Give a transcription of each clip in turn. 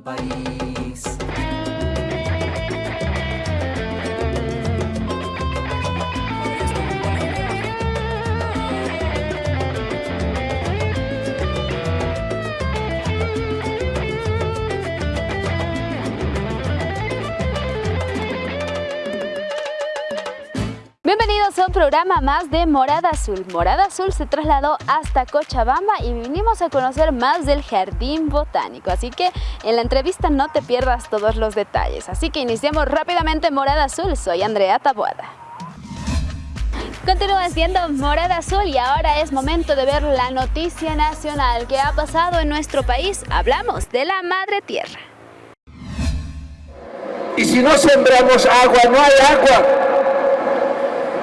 Bolivia, qué lindo país. Programa más de Morada Azul. Morada Azul se trasladó hasta Cochabamba y vinimos a conocer más del Jardín Botánico. Así que en la entrevista no te pierdas todos los detalles. Así que iniciamos rápidamente Morada Azul. Soy Andrea Taboada. Continúas viendo Morada Azul y ahora es momento de ver la noticia nacional que ha pasado en nuestro país. Hablamos de la Madre Tierra. Y si no sembramos agua, no hay agua.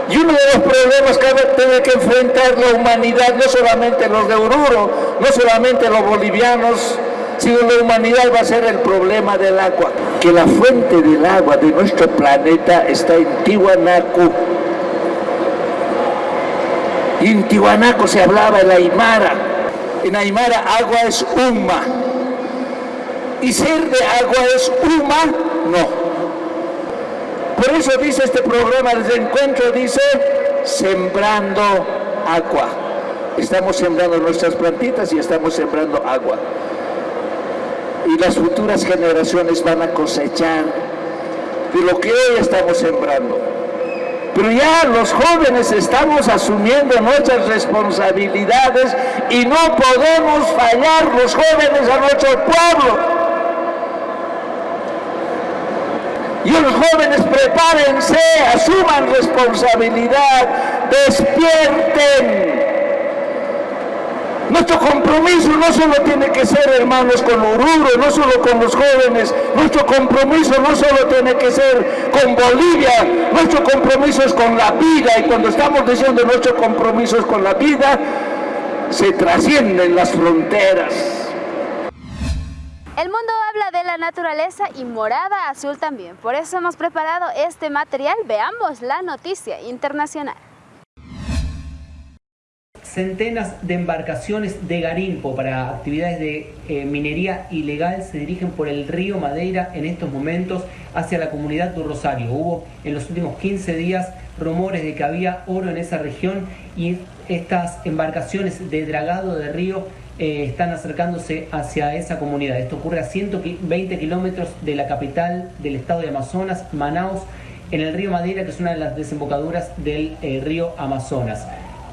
Y uno de los problemas que tiene que enfrentar la humanidad, no solamente los de Oruro, no solamente los bolivianos, sino la humanidad va a ser el problema del agua. Que la fuente del agua de nuestro planeta está en Tiwanaku. Y en Tiwanaku se hablaba el Aymara. En Aymara agua es Uma. Y ser de agua es Uma, no. Eso dice este programa de encuentro, dice, sembrando agua. Estamos sembrando nuestras plantitas y estamos sembrando agua. Y las futuras generaciones van a cosechar de lo que hoy estamos sembrando. Pero ya los jóvenes estamos asumiendo nuestras responsabilidades y no podemos fallar los jóvenes a nuestro pueblo. Y los jóvenes prepárense, asuman responsabilidad, despierten. Nuestro compromiso no solo tiene que ser, hermanos, con Oruro, no solo con los jóvenes, nuestro compromiso no solo tiene que ser con Bolivia, nuestro compromiso es con la vida, y cuando estamos diciendo nuestro compromiso es con la vida, se trascienden las fronteras. El mundo habla de la naturaleza y morada azul también. Por eso hemos preparado este material. Veamos la noticia internacional. Centenas de embarcaciones de garimpo para actividades de eh, minería ilegal se dirigen por el río Madeira en estos momentos hacia la comunidad de Rosario. Hubo en los últimos 15 días rumores de que había oro en esa región y estas embarcaciones de dragado de río eh, están acercándose hacia esa comunidad. Esto ocurre a 120 kilómetros de la capital del estado de Amazonas, Manaus, en el río Madeira, que es una de las desembocaduras del eh, río Amazonas.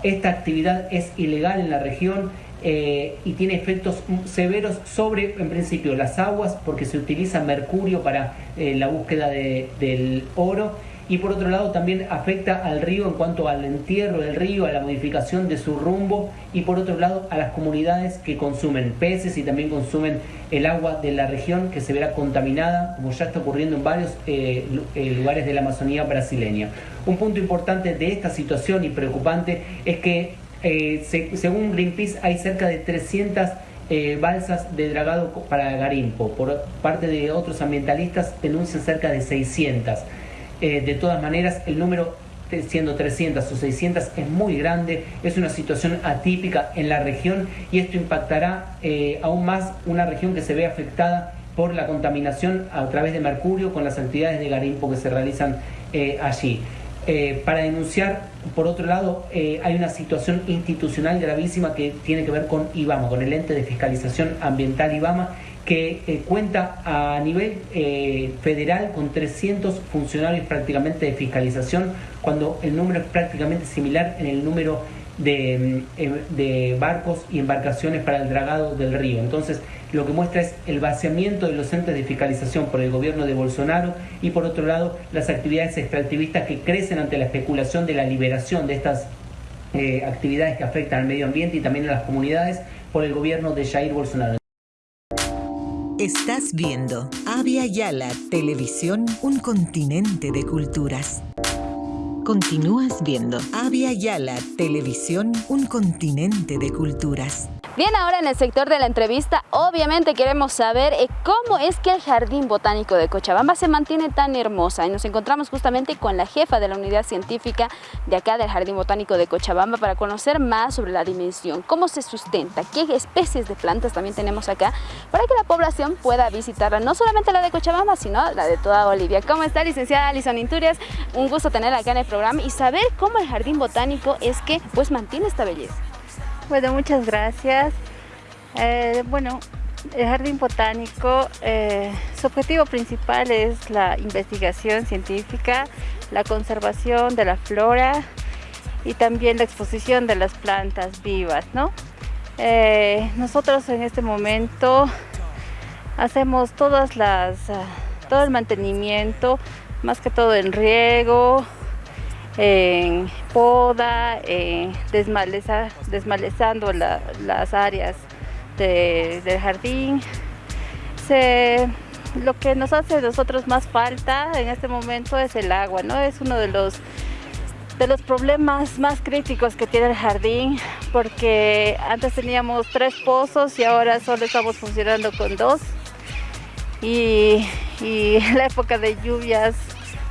Esta actividad es ilegal en la región eh, y tiene efectos severos sobre, en principio, las aguas, porque se utiliza mercurio para la búsqueda del oro y por otro lado también afecta al río en cuanto al entierro del río, a la modificación de su rumbo y por otro lado a las comunidades que consumen peces y también consumen el agua de la región que se verá contaminada, como ya está ocurriendo en varios eh, eh, lugares de la Amazonía brasileña. Un punto importante de esta situación y preocupante es que eh, según Greenpeace hay cerca de 300 balsas de dragado para Garimpo. Por parte de otros ambientalistas denuncian cerca de 600. Eh, de todas maneras, el número siendo 300 o 600 es muy grande, es una situación atípica en la región y esto impactará eh, aún más una región que se ve afectada por la contaminación a través de mercurio con las actividades de garimpo que se realizan eh, allí. para denunciar, por otro lado, hay una situación institucional gravísima que tiene que ver con IBAMA, con el ente de fiscalización ambiental IBAMA, que eh, cuenta a nivel eh, federal con 300 funcionarios prácticamente de fiscalización, cuando el número es prácticamente similar en el número de, mm, em, de, barcos y embarcaciones para el dragado del río. Entonces, lo que muestra es el vaciamiento de los entes de fiscalización por el gobierno de Bolsonaro y por otro lado las actividades extractivistas que crecen ante la especulación de la liberación de estas eh, actividades que afectan al medio ambiente y también a las comunidades por el gobierno de Jair Bolsonaro. Estás viendo Avia Yala Televisión, un continente de culturas. Continúas viendo Avia Yala Televisión, un continente de culturas. Bien, ahora en el sector de la entrevista, obviamente queremos saber eh, cómo es que el Jardín Botánico de Cochabamba se mantiene tan hermosa. Y nos encontramos justamente con la jefa de la unidad científica de acá del Jardín Botánico de Cochabamba para conocer más sobre la dimensión, cómo se sustenta, qué especies de plantas también tenemos acá, para que la población pueda visitarla, no solamente la de Cochabamba, sino la de toda Bolivia. ¿Cómo está, licenciada Alison Inturias? Un gusto tenerla acá en el programa y saber cómo el Jardín Botánico es que pues mantiene esta belleza. Bueno, muchas gracias. Eh, bueno, el Jardín Botánico, eh, su objetivo principal es la investigación científica, la conservación de la flora y también la exposición de las plantas vivas, ¿no? Eh, nosotros en este momento hacemos todas las, todo el mantenimiento, más que todo en riego, en poda, desmalezando las áreas del jardín. lo que nos hace a nosotros más falta en este momento es el agua, ¿no? Es uno de los, de los problemas más críticos que tiene el jardín porque antes teníamos tres pozos y ahora solo estamos funcionando con dos. Y la época de lluvias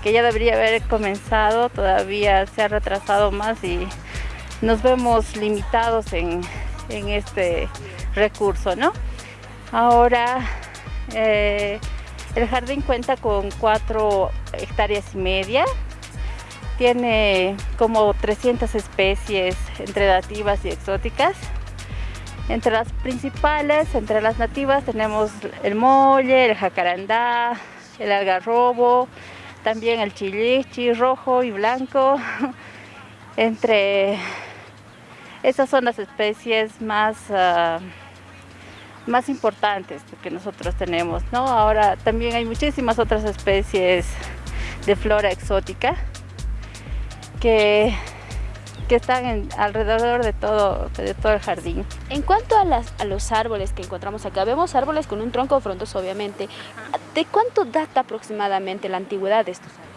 que ya debería haber comenzado, todavía se ha retrasado más y nos vemos limitados en, este recurso, ¿no? Ahora eh, el jardín cuenta con cuatro hectáreas y media, tiene como 300 especies entre nativas y exóticas. Entre las principales, entre las nativas tenemos el molle, el jacarandá, el algarrobo, también el chilichi rojo y blanco. Entre esas son las especies más, ah, más importantes que nosotros tenemos. ¿no? Ahora también hay muchísimas otras especies de flora exótica que que están alrededor de todo, de todo el jardín. En cuanto a, las, a los árboles que encontramos acá, vemos árboles con un tronco frondoso obviamente. ¿De cuánto data aproximadamente la antigüedad de estos árboles?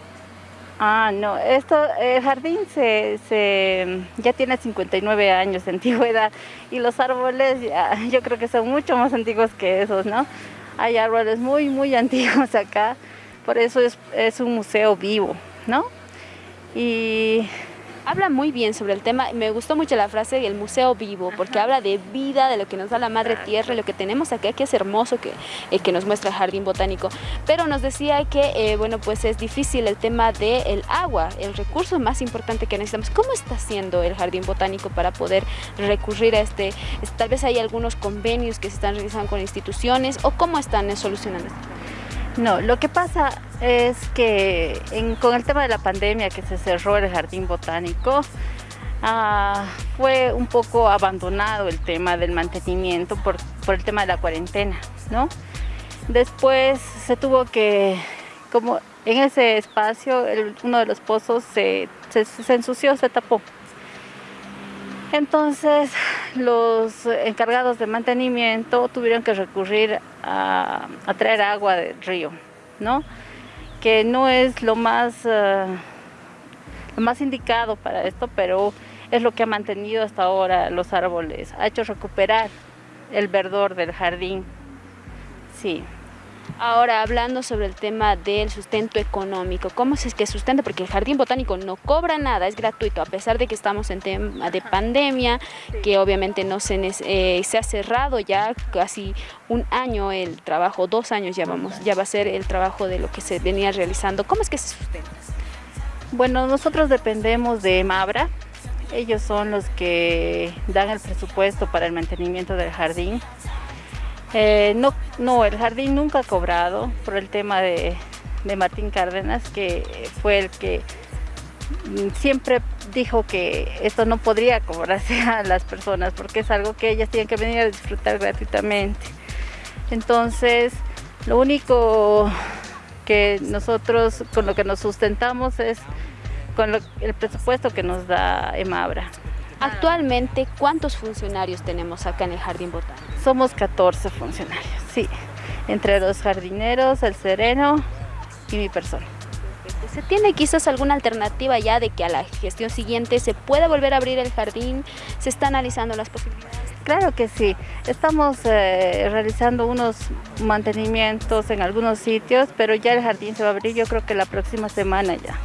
Ah, no, esto, el jardín se, ya tiene 59 años de antigüedad y los árboles yo creo que son mucho más antiguos que esos, ¿no? Hay árboles muy, muy antiguos acá, por eso es, es un museo vivo, ¿no? Y habla muy bien sobre el tema. Me gustó mucho la frase el museo vivo, porque habla de vida, de lo que nos da la madre tierra, lo que tenemos acá, que es hermoso, que, eh, que nos muestra el jardín botánico. Pero nos decía que, eh, bueno, pues es difícil el tema del agua, el recurso más importante que necesitamos. ¿Cómo está haciendo el jardín botánico para poder recurrir a este? Tal vez hay algunos convenios que se están realizando con instituciones o cómo están solucionando esto. No, lo que pasa es que con el tema de la pandemia que se cerró el jardín botánico, ah, fue un poco abandonado el tema del mantenimiento por, el tema de la cuarentena, ¿no? Después se tuvo que, como en ese espacio, uno de los pozos se ensució, se tapó. Entonces los encargados de mantenimiento tuvieron que recurrir a, traer agua del río, ¿no? que no es lo más, eh, lo más indicado para esto, pero es lo que ha mantenido hasta ahora los árboles, ha hecho recuperar el verdor del jardín. Sí. Ahora, hablando sobre el tema del sustento económico, ¿cómo es que sustenta? Porque el Jardín Botánico no cobra nada, es gratuito, a pesar de que estamos en tema de pandemia, que obviamente no se, eh, se ha cerrado ya casi un año el trabajo, dos años ya, vamos, ya va a ser el trabajo de lo que se venía realizando. ¿Cómo es que se sustenta? Bueno, nosotros dependemos de Mabra, ellos son los que dan el presupuesto para el mantenimiento del jardín. Eh, no, no, el jardín nunca ha cobrado por el tema de, Martín Cárdenas, que fue el que siempre dijo que esto no podría cobrarse a las personas porque es algo que ellas tienen que venir a disfrutar gratuitamente. Entonces, lo único que nosotros con lo que nos sustentamos es con el presupuesto que nos da Emabra. Actualmente, ¿cuántos funcionarios tenemos acá en el Jardín Botánico? Somos 14 funcionarios, sí, entre los jardineros, el sereno y mi persona. ¿Se tiene quizás alguna alternativa ya de que a la gestión siguiente se pueda volver a abrir el jardín? ¿Se está analizando las posibilidades? Claro que sí. Estamos eh, realizando unos mantenimientos en algunos sitios, pero ya el jardín se va a abrir yo creo que la próxima semana ya.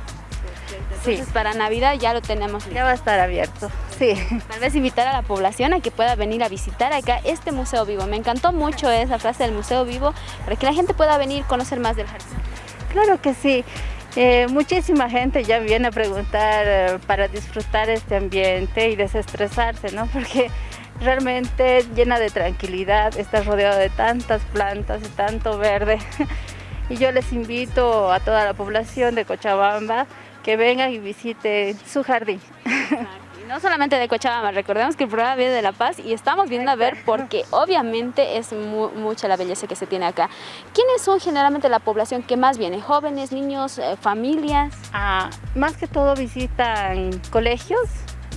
Entonces para Navidad ya lo tenemos Ya va a estar abierto, sí. Tal vez invitar a la población a que pueda venir a visitar acá este museo vivo. Me encantó mucho esa frase del museo vivo, para que la gente pueda venir a conocer más del jardín. Claro que sí. Eh, muchísima gente ya viene a preguntar eh, para disfrutar este ambiente y desestresarse, ¿no? Porque realmente llena de tranquilidad, está rodeado de tantas plantas y tanto verde. y yo les invito a toda la población de Cochabamba que vengan y visiten su jardín. Y no solamente de Cochabamba, recordemos que el programa viene de La Paz y estamos viendo a ver porque obviamente es mucha la belleza que se tiene acá. ¿Quiénes son generalmente la población que más viene? ¿Jóvenes, niños, eh, familias? Ah, más que todo visitan colegios,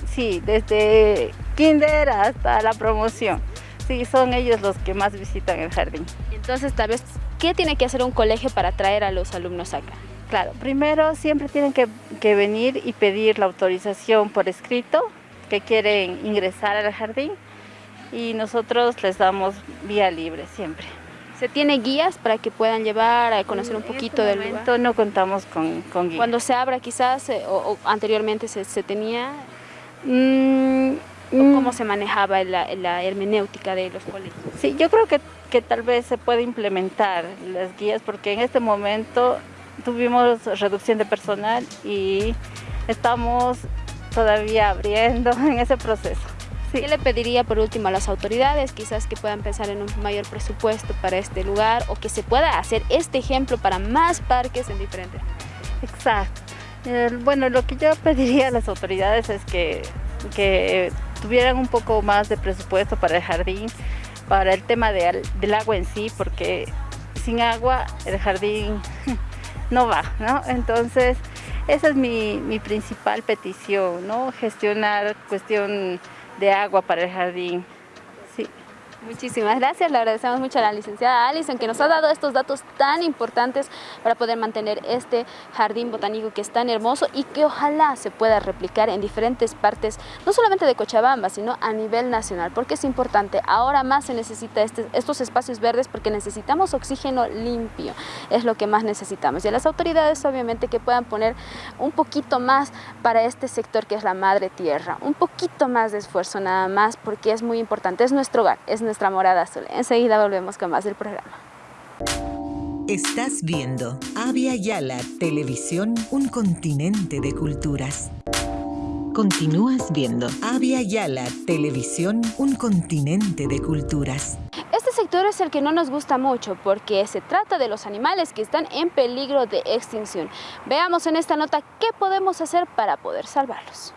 sí, desde kinder hasta la promoción. Sí, son ellos los que más visitan el jardín. Entonces, tal vez, ¿qué tiene que hacer un colegio para atraer a los alumnos acá? Claro, primero siempre tienen que, venir y pedir la autorización por escrito que quieren ingresar al jardín y nosotros les damos vía libre siempre. ¿Se tiene guías para que puedan llevar a conocer un este poquito del momento no contamos con, con guías. Cuando se abra quizás, eh, o, anteriormente se, tenía, mm, ¿cómo se manejaba la, hermenéutica de los colegios? Sí, yo creo que, que tal vez se puede implementar las guías porque en este momento tuvimos reducción de personal y estamos todavía abriendo en ese proceso. ¿Qué le pediría por último a las autoridades? Quizás que puedan pensar en un mayor presupuesto para este lugar o que se pueda hacer este ejemplo para más parques en diferentes. Exacto. bueno, lo que yo pediría a las autoridades es que, que tuvieran un poco más de presupuesto para el jardín, para el tema del agua en sí, porque sin agua el jardín no va, ¿no? Entonces, esa es mi, mi principal petición, ¿no? Gestionar cuestión de agua para el jardín. Muchísimas gracias, le agradecemos mucho a la licenciada Alison que nos ha dado estos datos tan importantes para poder mantener este jardín botánico que es tan hermoso y que ojalá se pueda replicar en diferentes partes, no solamente de Cochabamba, sino a nivel nacional, porque es importante, ahora más se necesita este, estos espacios verdes porque necesitamos oxígeno limpio, es lo que más necesitamos. Y a las autoridades obviamente que puedan poner un poquito más para este sector que es la madre tierra, un poquito más de esfuerzo nada más porque es muy importante, es nuestro hogar, es nuestro nuestra morada azul. Enseguida volvemos con más del programa. Estás viendo Avia Yala Televisión, un continente de culturas. Continúas viendo Avia Yala Televisión, un continente de culturas. Este sector es el que no nos gusta mucho porque se trata de los animales que están en peligro de extinción. Veamos en esta nota qué podemos hacer para poder salvarlos.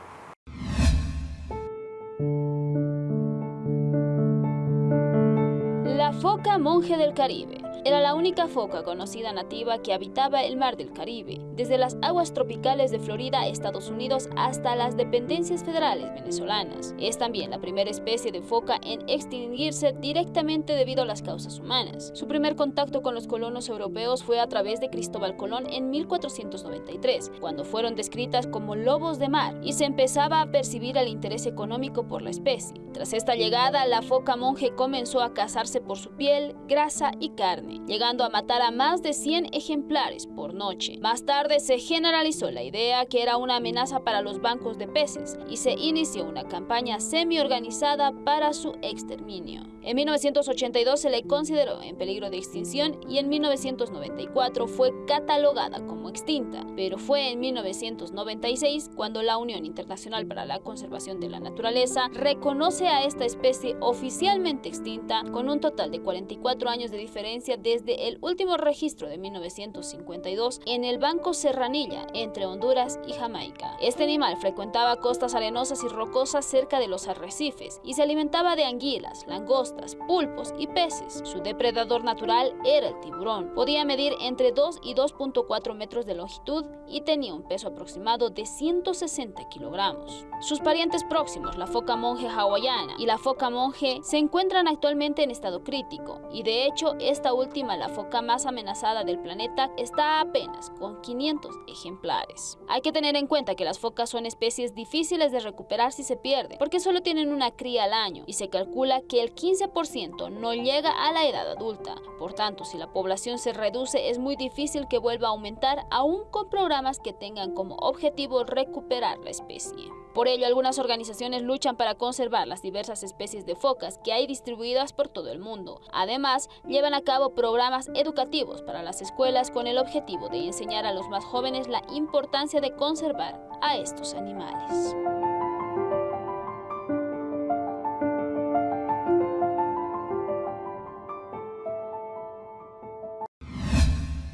Monje del Caribe era la única foca conocida nativa que habitaba el mar del Caribe, desde las aguas tropicales de Florida, Estados Unidos, hasta las dependencias federales venezolanas. Es también la primera especie de foca en extinguirse directamente debido a las causas humanas. Su primer contacto con los colonos europeos fue a través de Cristóbal Colón en 1493, cuando fueron descritas como lobos de mar y se empezaba a percibir el interés económico por la especie. Tras esta llegada, la foca monje comenzó a cazarse por su piel, grasa y carne llegando a matar a más de 100 ejemplares por noche. Más tarde se generalizó la idea que era una amenaza para los bancos de peces y se inició una campaña semi-organizada para su exterminio. En 1982 se le consideró en peligro de extinción y en 1994 fue catalogada como extinta, pero fue en 1996 cuando la Unión Internacional para la Conservación de la Naturaleza reconoce a esta especie oficialmente extinta con un total de 44 años de diferencia desde el último registro de 1952 en el Banco Serranilla entre Honduras y Jamaica. Este animal frecuentaba costas arenosas y rocosas cerca de los arrecifes y se alimentaba de anguilas, langostas, pulpos y peces. Su depredador natural era el tiburón. Podía medir entre 2 y 2.4 metros de longitud y tenía un peso aproximado de 160 kilogramos. Sus parientes próximos, la foca monje hawaiana y la foca monje, se encuentran actualmente en estado crítico y de hecho esta última última, la foca más amenazada del planeta, está apenas con 500 ejemplares. Hay que tener en cuenta que las focas son especies difíciles de recuperar si se pierden, porque solo tienen una cría al año y se calcula que el 15% no llega a la edad adulta. Por tanto, si la población se reduce, es muy difícil que vuelva a aumentar aún con programas que tengan como objetivo recuperar la especie. Por ello, algunas organizaciones luchan para conservar las diversas especies de focas que hay distribuidas por todo el mundo. Además, llevan a cabo programas educativos para las escuelas con el objetivo de enseñar a los más jóvenes la importancia de conservar a estos animales.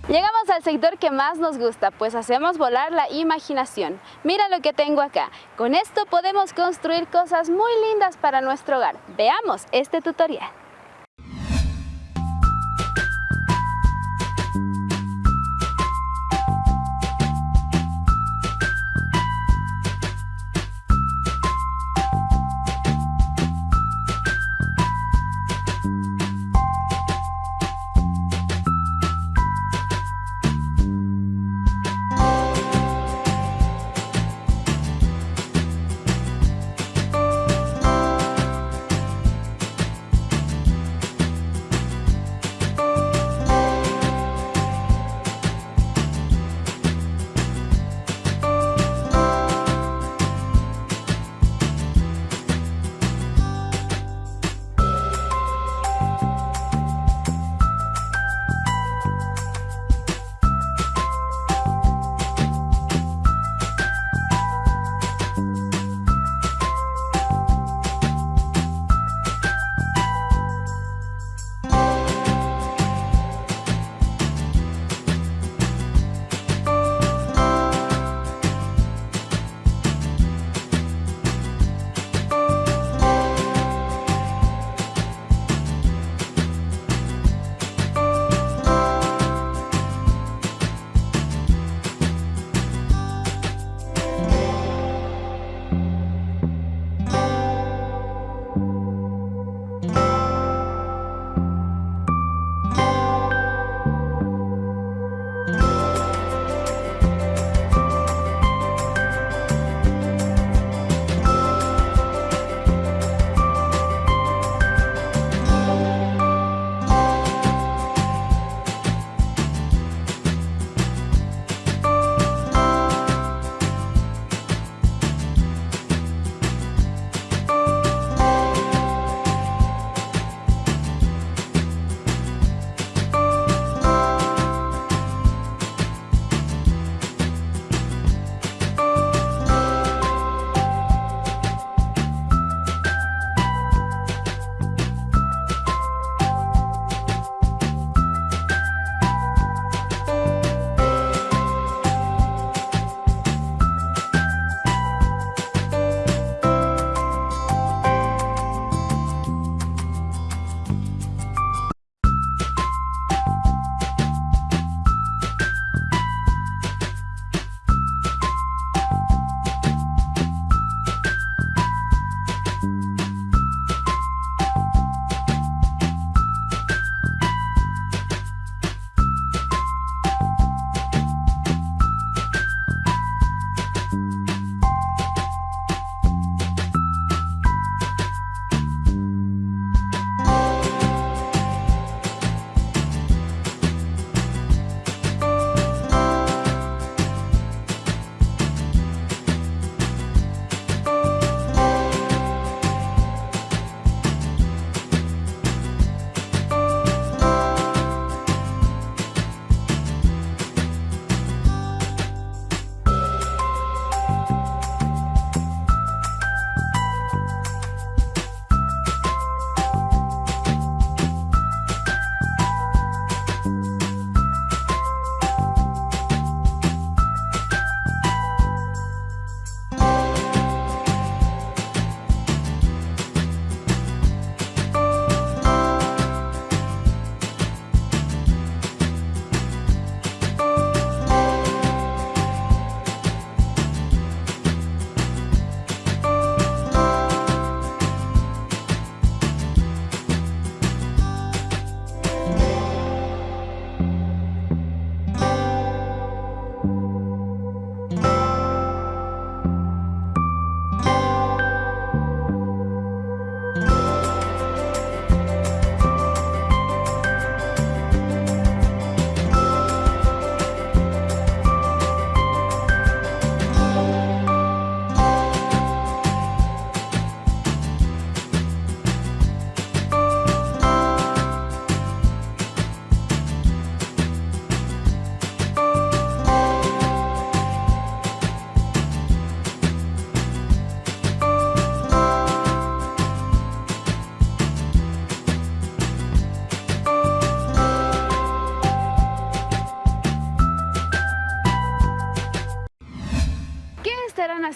Llegamos al sector que más nos gusta, pues hacemos volar la imaginación. Mira lo que tengo acá. Con esto podemos construir cosas muy lindas para nuestro hogar. Veamos este tutorial.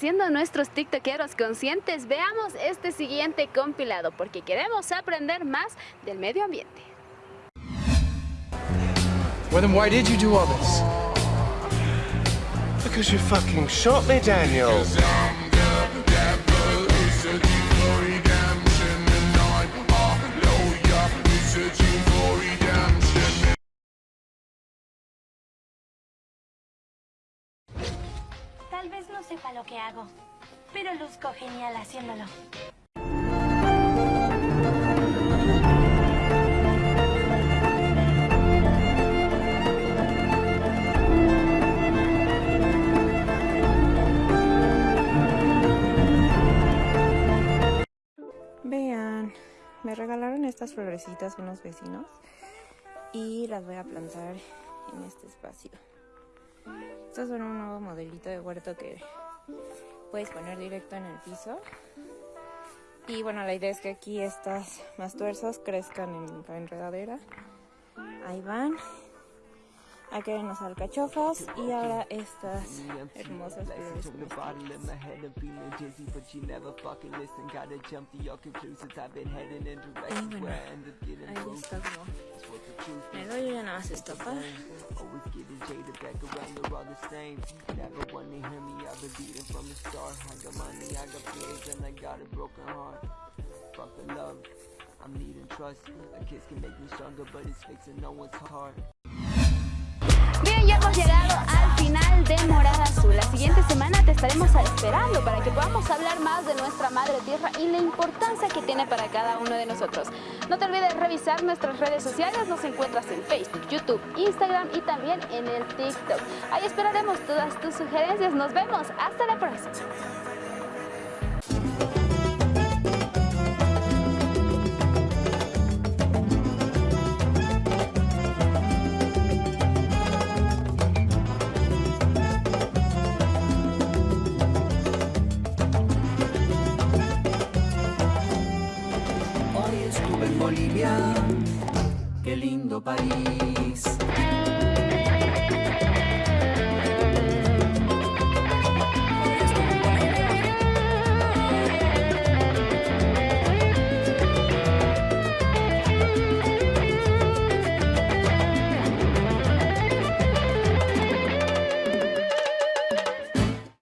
Siendo nuestros tiktokeros conscientes, veamos este siguiente compilado porque queremos aprender más del medio ambiente. Well then why did you do all this? Because you fucking shot me, Daniel. Tal sepa lo que hago, pero luzco genial haciéndolo. Vean, me regalaron estas florecitas unos vecinos y las voy a plantar en este espacio. Estos son un nuevo modelito de huerto que puedes poner directo en el piso. Y bueno, la idea es que aquí estas más tuerzas crezcan en la enredadera. Ahí van. Aquí hay unas alcachofas y ahora estas hermosas flores. Y bueno, ahí está como... Me doy ya nada más estopar. I'm needing trust. A kiss can make me stronger, but it's fixing no one's heart. Hemos llegado al final de Morada Azul. La siguiente semana te estaremos esperando para que podamos hablar más de nuestra madre tierra y la importancia que tiene para cada uno de nosotros. No te olvides revisar nuestras redes sociales, nos encuentras en Facebook, YouTube, Instagram y también en el TikTok. Ahí esperaremos todas tus sugerencias. Nos vemos. Hasta la próxima. Hoy